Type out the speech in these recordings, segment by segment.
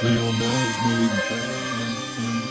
Realize me.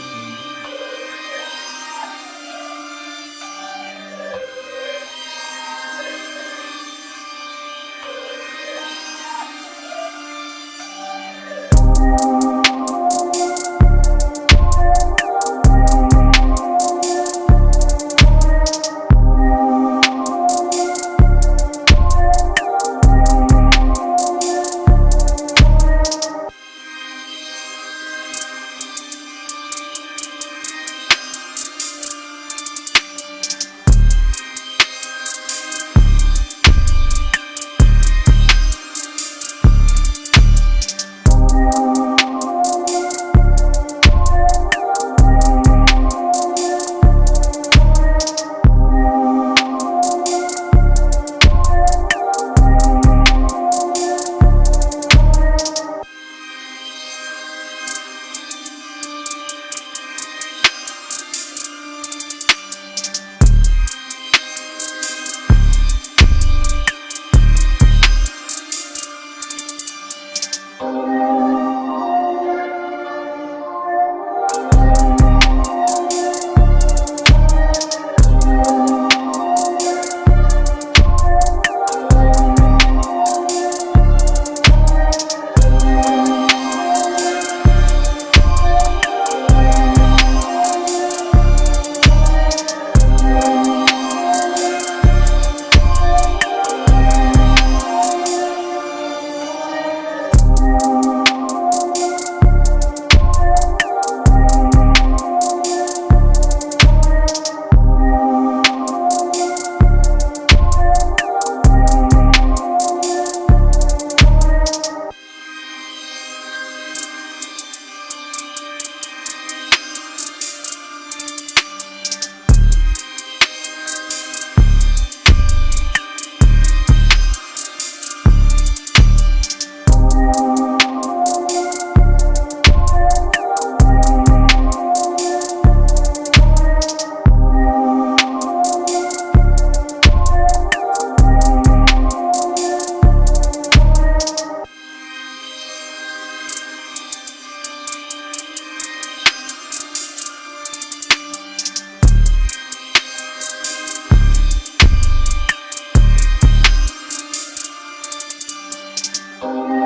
Realize me.